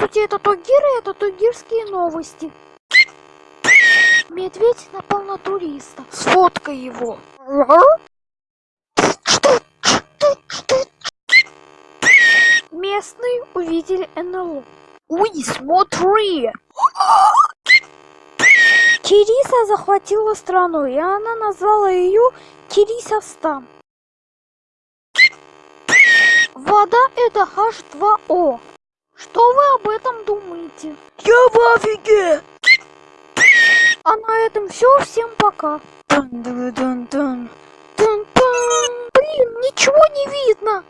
Здравствуйте, это Тугир, и это Тугирские новости. Медведь напал на туриста. Сфоткай его. Местные увидели НЛО. Уй, смотри! Кириса захватила страну, и она назвала ее Кирисовстан. Вода это H2O. Вы об этом думаете? Я в офиге! А на этом все. Всем пока. Блин, ничего не видно.